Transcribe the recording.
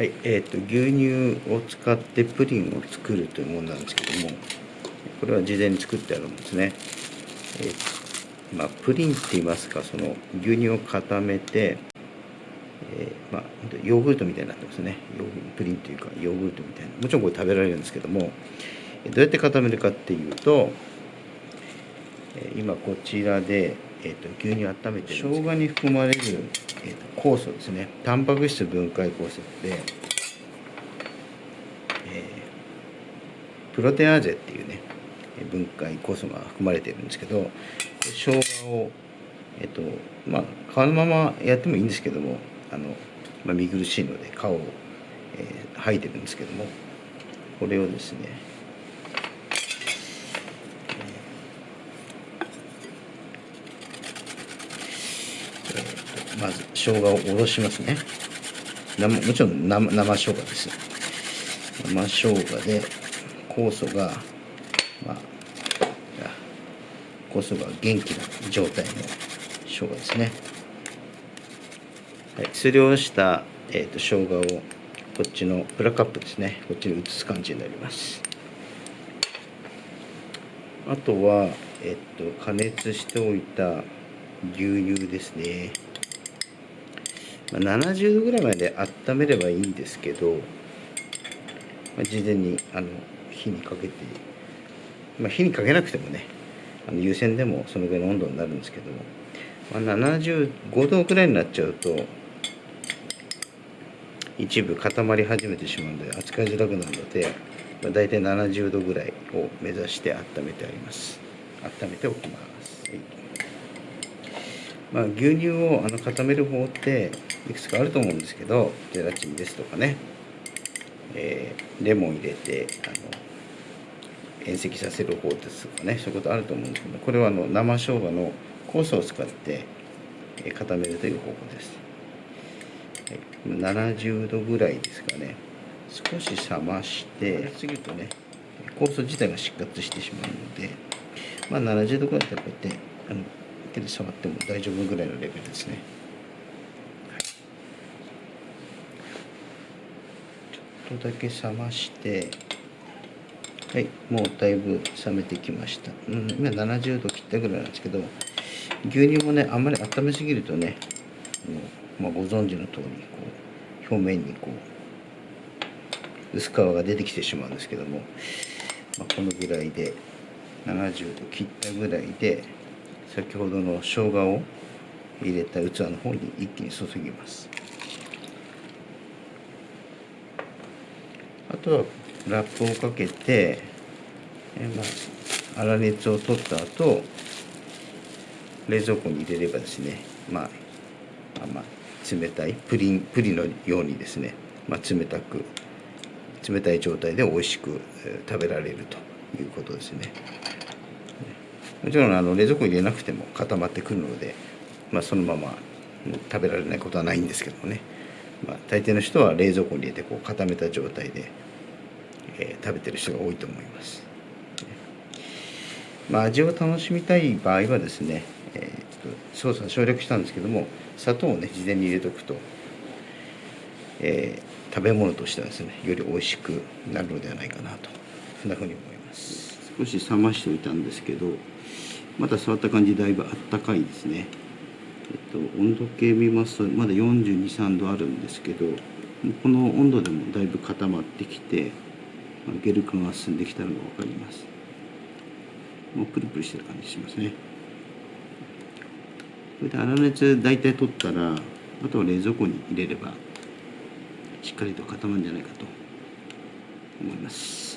はいえーと、牛乳を使ってプリンを作るというものなんですけどもこれは事前に作ってあるんですね、えー、まあ、プリンって言いますかその牛乳を固めて、えー、まあ、ヨーグルトみたいになってますね。ヨープリンというかヨーグルトみたいな。もちろんこれ食べられるんですけどもどうやって固めるかっていうと今こちらで、えーと、牛乳温めて生姜に含まれる、えーと、酵素ですね。タンパク質分解酵素で、えー、プロテアーゼっていうね分解酵素が含まれてるんですけど生姜をえっ、ー、とまあ皮のままやってもいいんですけどもあの、まあ、見苦しいので皮を、えー、剥いてるんですけどもこれをですねまず生姜をおろしますね。もちろん生生生姜です。生生姜で酵素がまあ酵素が元気な状態の生姜ですね。はい、すりおろした、えーと、生姜をこっちのプラカップですね。こっちに移す感じになります。あとは、えっ、と加熱しておいた牛乳ですね。70度ぐらいまで温めればいいんですけど、まあ、事前にあの火にかけて、まあ、火にかけなくてもねあの湯煎でもそのぐらいの温度になるんですけども、まあ、75度ぐらいになっちゃうと一部固まり始めてしまうので扱いづらくなるので、まあ、大体70度ぐらいを目指して温めてあります。温めておきます、はい。まあ、牛乳をあの固める方っていくつかあると思うんですけどゼラチンですとかね、えー、レモン入れてあの塩析させる方ですとかねそういうことあると思うんですけどこれはあの生生姜の酵素を使って固めるという方法です、70度ぐらいですかね。少し冷ましてすぎるとね酵素自体が失活してしまうのでまあ70度ぐらいでこうやってあの手で触っても大丈夫ぐらいのレベルですね。ょっとだけ冷ましてはいもうだいぶ冷めてきました、うん、今70度切ったぐらいなんですけど牛乳もねあんまり温めすぎるとねまあ、ご存知の通りこう表面にこう薄皮が出てきてしまうんですけども、まあ、このぐらいで70度切ったぐらいで先ほどの生姜を入れた器の方に一気に注ぎます。とラップをかけて、えまあ、粗熱を取った後冷蔵庫に入れればですね、まあ、まあ、冷たいプリンプリンのようにですね、まあ、冷たく冷たい状態で美味しく食べられるということですね。もちろんあの冷蔵庫に入れなくても固まってくるので、まあ、そのまま食べられないことはないんですけどもね、まあ、大抵の人は冷蔵庫に入れてこう固めた状態で、えー、食べてる人が多いと思います。まあ、味を楽しみたい場合はですね、えー、と操作省略したんですけども砂糖をね事前に入れておくと、えー、食べ物としてはですねより美味しくなるのではないかなとそんなふうに思います。少し冷ましておいたんですけどまだ触った感じだいぶあったかいですね。えっと温度計見ますとまだ423度あるんですけどこの温度でもだいぶ固まってきてゲル君が進んできたのが分かります。もうプルプルしてる感じしますね。これで粗熱大体取ったらあとは冷蔵庫に入れればしっかりと固まるんじゃないかと思います。